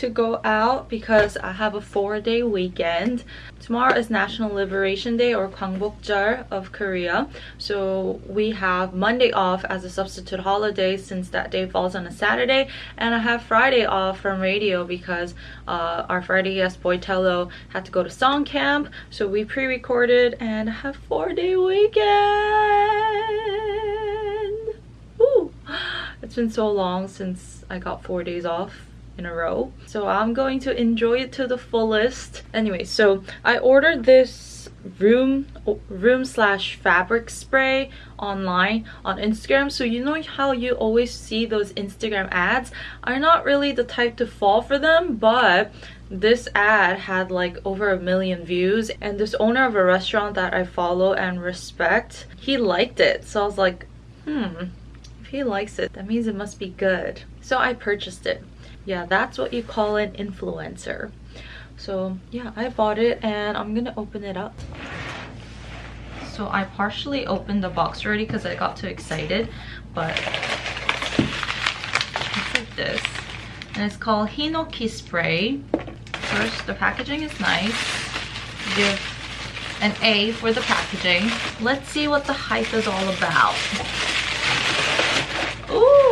to go out because I have a four-day weekend. Tomorrow is National Liberation Day or Gwangbokjeol of Korea. So we have Monday off as a substitute holiday since that day falls on a Saturday and I have Friday off from radio because uh, our Friday guest Boy Tello had to go to song camp so we pre-recorded and have four-day weekend. Woo! It's been so long since I got four days off in a row. So I'm going to enjoy it to the fullest. Anyway, so I ordered this room room slash fabric spray online on Instagram. So you know how you always see those Instagram ads? I'm not really the type to fall for them, but this ad had like over a million views and this owner of a restaurant that I follow and respect, he liked it. So I was like, hmm, if he likes it, that means it must be good. So I purchased it. Yeah, that's what you call an influencer. So yeah, I bought it and I'm gonna open it up. So I partially opened the box already because I got too excited, but it's like this. And it's called Hinoki Spray. First, the packaging is nice. Give an A for the packaging. Let's see what the hype is all about.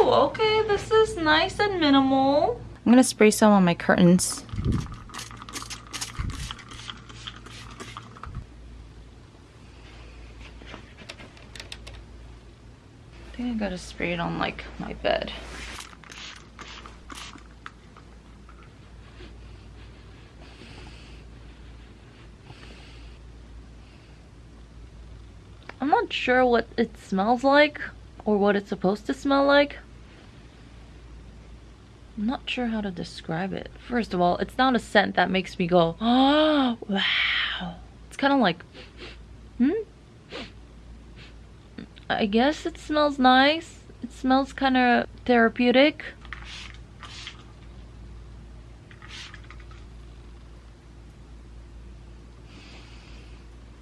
Okay, this is nice and minimal. I'm gonna spray some on my curtains. I think I gotta spray it on like my bed. I'm not sure what it smells like or what it's supposed to smell like. Not sure how to describe it. First of all, it's not a scent that makes me go, oh, wow. It's kind of like, hmm? I guess it smells nice. It smells kind of therapeutic.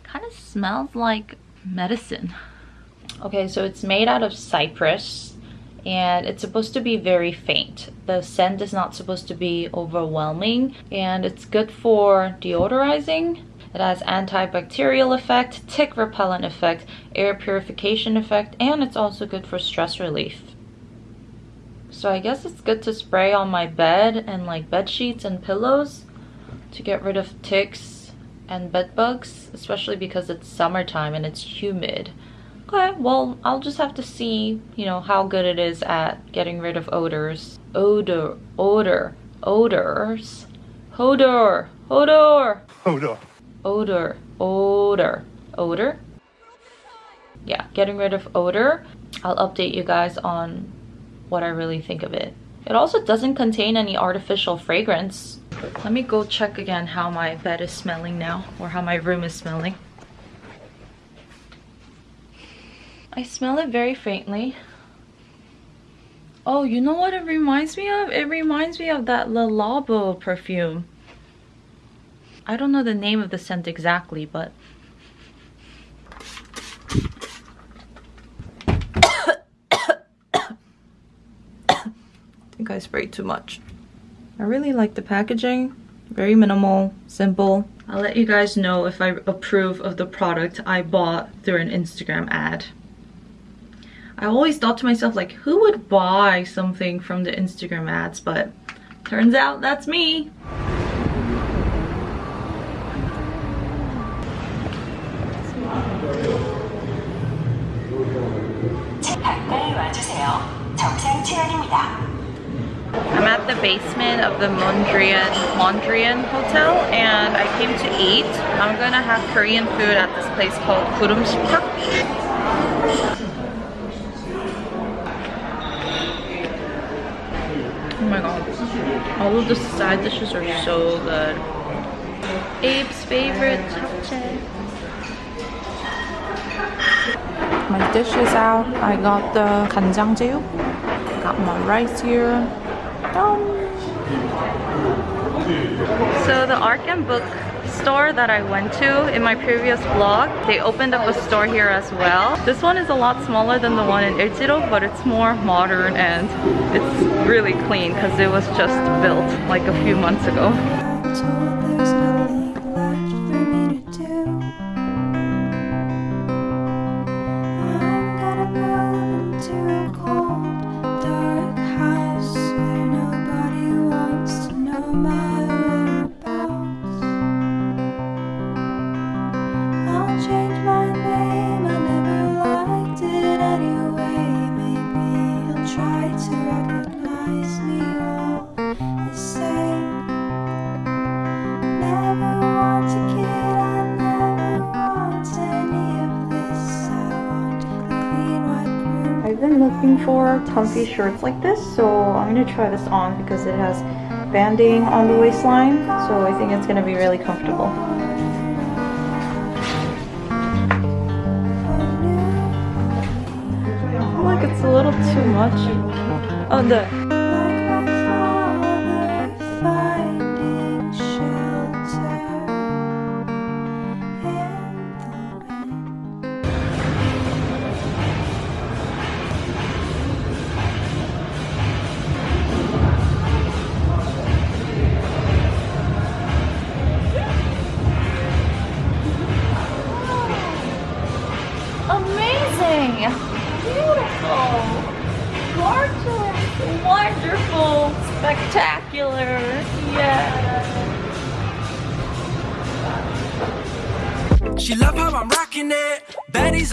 Kind of smells like medicine. Okay, so it's made out of cypress and it's supposed to be very faint. The scent is not supposed to be overwhelming and it's good for deodorizing. It has antibacterial effect, tick repellent effect, air purification effect, and it's also good for stress relief. So I guess it's good to spray on my bed and like bed sheets and pillows to get rid of ticks and bed bugs, especially because it's summertime and it's humid. Okay, well, I'll just have to see, you know, how good it is at getting rid of odors. Odor, odor, odors. Hodor, hodor. Hodor. Odor, odor, odor. Yeah, getting rid of odor. I'll update you guys on what I really think of it. It also doesn't contain any artificial fragrance. Let me go check again how my bed is smelling now or how my room is smelling. I smell it very faintly. Oh, you know what it reminds me of? It reminds me of that Le Labo perfume. I don't know the name of the scent exactly, but... I think I sprayed too much. I really like the packaging. Very minimal, simple. I'll let you guys know if I approve of the product I bought through an Instagram ad. I always thought to myself like who would buy something from the Instagram ads but turns out that's me. I'm at the basement of the Mondrian, Mondrian Hotel and I came to eat. I'm gonna have Korean food at this place called Kurumspak. Oh my god. All of the side dishes are so good. Abe's favorite. My dish is out. I got the kanjangjeju. Got my rice here. Yum. So the Arc N Book store that I went to in my previous vlog, they opened up a store here as well. This one is a lot smaller than the one in Euljiro, but it's more modern and it's really clean because it was just built like a few months ago. I've been looking for comfy shirts like this, so I'm gonna try this on because it has banding on the waistline, so I think it's gonna be really comfortable. Feel it's a little too much. Oh, the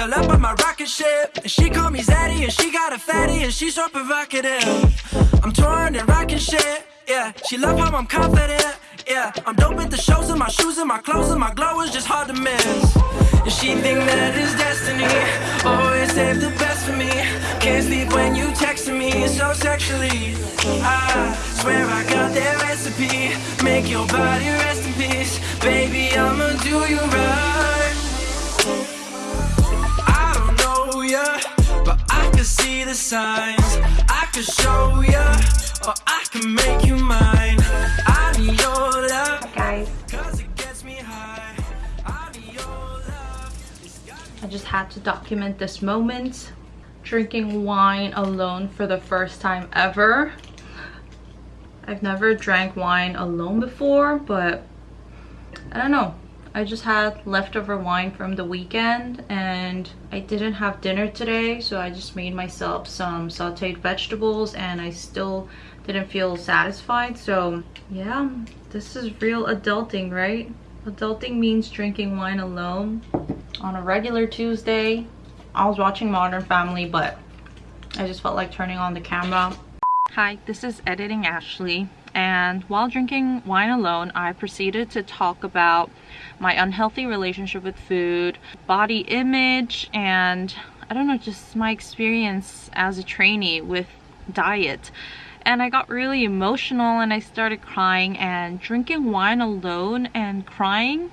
all up on my rocket ship. And she call me Zaddy, and she got a fatty, and she's so provocative. I'm touring and rocking shit. Yeah, she love how I'm confident. Yeah, I'm dope at the shows and my shoes and my clothes and my glow is just hard to miss. And she think that it's destiny. Always save the best for me. Can't sleep when you texting me so sexually. I swear I got that recipe. Make your body rest in peace. Baby, I'ma do you right. Signs. I can show ya, or I can make you mine. I need your love, Guys, cause it gets me high. I need your love. it's got me- I just had to document this moment. Drinking wine alone for the first time ever. I've never drank wine alone before, but I don't know. I just had leftover wine from the weekend and I didn't have dinner today, so I just made myself some sauteed vegetables and I still didn't feel satisfied. So, yeah, this is real adulting, right? Adulting means drinking wine alone on a regular Tuesday. I was watching Modern Family, but I just felt like turning on the camera. Hi, this is Editing Ashley. And while drinking wine alone, I proceeded to talk about my unhealthy relationship with food, body image, and I don't know, just my experience as a trainee with diet. And I got really emotional and I started crying and drinking wine alone and crying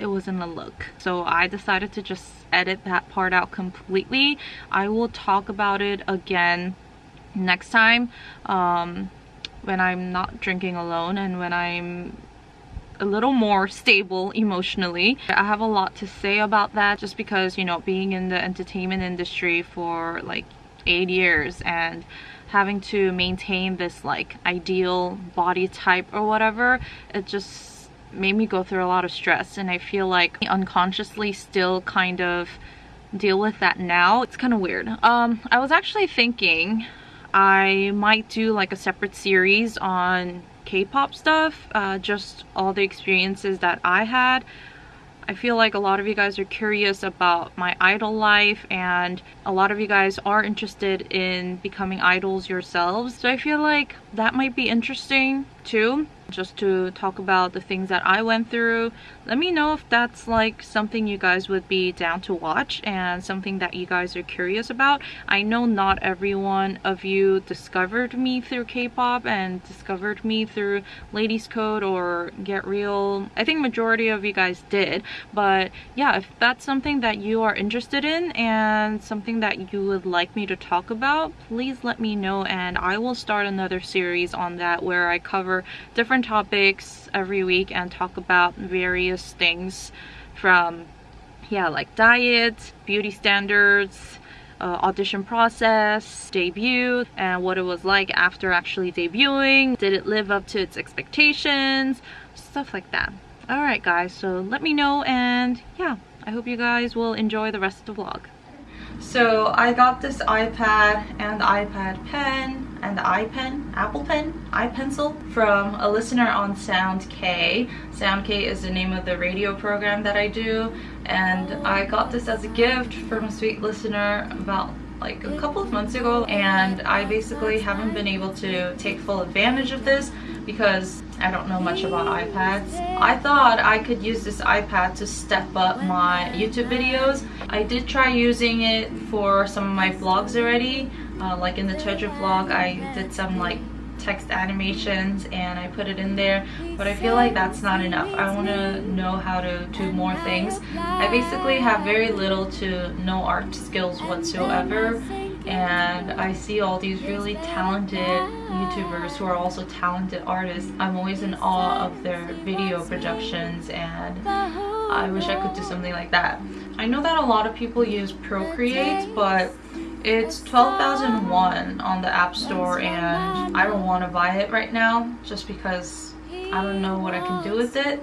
it wasn't a look. So i decided to just edit that part out completely. I will talk about it again next time. Um, when i'm not drinking alone and when i'm a little more stable emotionally i have a lot to say about that just because you know being in the entertainment industry for like eight years and having to maintain this like ideal body type or whatever it just made me go through a lot of stress and I feel like unconsciously still kind of deal with that now. It's kind of weird. Um, I was actually thinking I might do like a separate series on K-pop stuff, uh, just all the experiences that I had. I feel like a lot of you guys are curious about my idol life and a lot of you guys are interested in becoming idols yourselves. So I feel like that might be interesting too. just to talk about the things that I went through. Let me know if that's like something you guys would be down to watch and something that you guys are curious about. I know not every one of you discovered me through K-pop and discovered me through Ladies Code or Get Real. I think majority of you guys did, but yeah, if that's something that you are interested in and something that you would like me to talk about, please let me know and I will start another series on that where I cover different topics every week and talk about various things from yeah like diet beauty standards uh, audition process debut and what it was like after actually debuting. Did it live up to its expectations? Stuff like that. All right guys so let me know and yeah i hope you guys will enjoy the rest of the vlog. So I got this iPad and iPad pen and the iPen, Apple Pen, iPencil from a listener on SoundK. SoundK is the name of the radio program that I do and I got this as a gift from a sweet listener about like a couple of months ago and I basically haven't been able to take full advantage of this because I don't know much about iPads. I thought I could use this iPad to step up my YouTube videos. I did try using it for some of my vlogs already. Uh, like in the treasure vlog, I did some like text animations and I put it in there but I feel like that's not enough I want to know how to do more things I basically have very little to no art skills whatsoever and I see all these really talented YouTubers who are also talented artists. I'm always in awe of their video productions and I wish I could do something like that. I know that a lot of people use Procreate but it's 12,001 on the App Store and I don't want to buy it right now just because I don't know what I can do with it.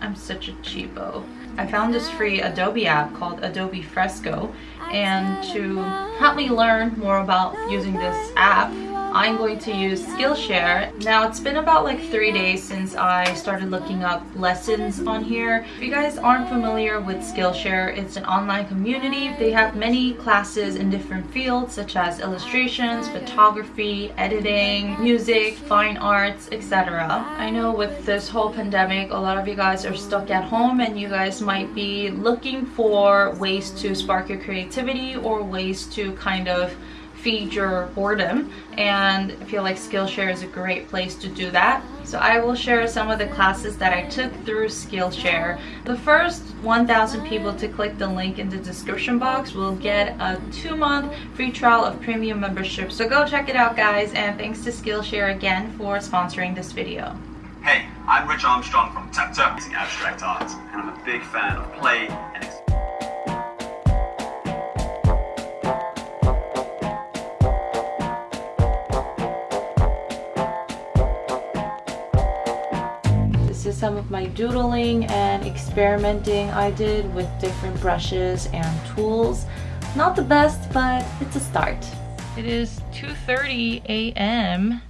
I'm such a cheapo. I found this free Adobe app called Adobe Fresco and to help me learn more about using this app I'm going to use Skillshare. Now it's been about like three days since I started looking up lessons on here. If you guys aren't familiar with Skillshare, it's an online community. They have many classes in different fields such as illustrations, photography, editing, music, fine arts, etc. I know with this whole pandemic, a lot of you guys are stuck at home and you guys might be looking for ways to spark your creativity or ways to kind of feed your boredom and I feel like Skillshare is a great place to do that. So I will share some of the classes that I took through Skillshare. The first 1,000 people to click the link in the description box will get a two-month free trial of premium membership. So go check it out guys and thanks to Skillshare again for sponsoring this video. Hey, I'm Rich Armstrong from Tapta using abstract art, and I'm a big fan of play and some of my doodling and experimenting I did with different brushes and tools. Not the best, but it's a start. It is 2.30 a.m.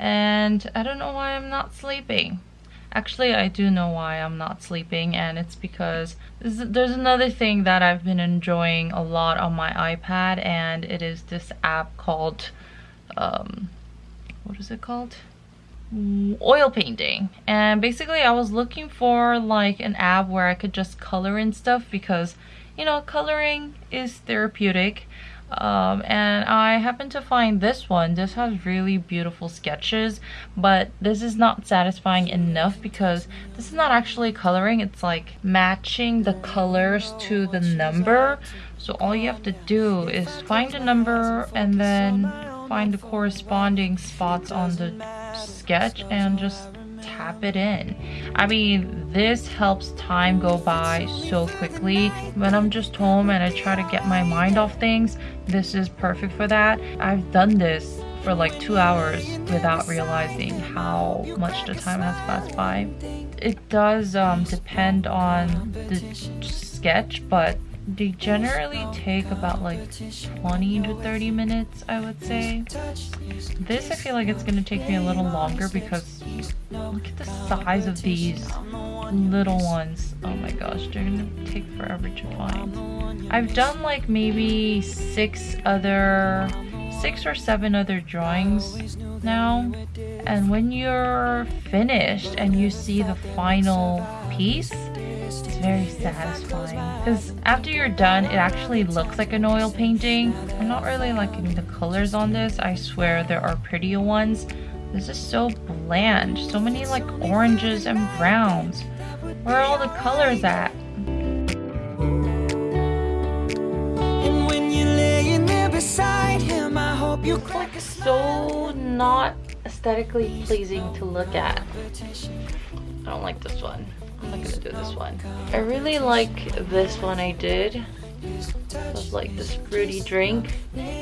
and I don't know why I'm not sleeping. Actually, I do know why I'm not sleeping and it's because there's another thing that I've been enjoying a lot on my iPad and it is this app called, um, what is it called? Oil painting. And basically I was looking for like an app where I could just color in stuff because you know coloring is therapeutic. Um, and I happened to find this one. This has really beautiful sketches but this is not satisfying enough because this is not actually coloring. It's like matching the colors to the number. So all you have to do is find a number and then find the corresponding spots on the sketch and just tap it in. I mean, this helps time go by so quickly. When I'm just home and I try to get my mind off things, this is perfect for that. I've done this for like two hours without realizing how much the time has passed by. It does um, depend on the sketch, but they generally take about like 20 to 30 minutes I would say. This I feel like it's gonna take me a little longer because look at the size of these little ones. Oh my gosh they're gonna take forever to find I've done like maybe six other six or seven other drawings now. And when you're finished and you see the final piece, it's very satisfying. Because after you're done, it actually looks like an oil painting. I'm not really liking the colors on this. I swear there are prettier ones. This is so bland. So many like oranges and browns. Where are all the colors at? And when you're laying there beside him, I hope you It's like so not aesthetically pleasing to look at. I don't like this one. I'm not gonna do this one. I really like this one I did. Of like this fruity drink.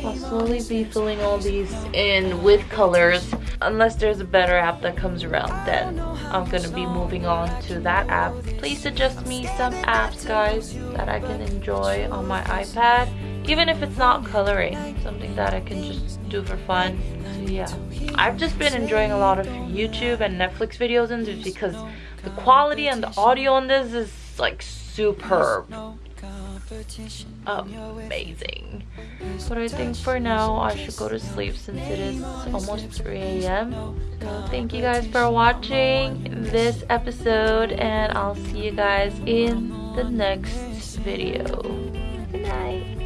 I'll slowly be filling all these in with colors. Unless there's a better app that comes around, then I'm gonna be moving on to that app. Please suggest me some apps, guys, that I can enjoy on my iPad. Even if it's not coloring, something that I can just do for fun. Yeah. I've just been enjoying a lot of YouTube and Netflix videos and because the quality and the audio on this is like superb amazing. But I think for now I should go to sleep since it is almost 3 a.m. So thank you guys for watching this episode and I'll see you guys in the next video. Good night.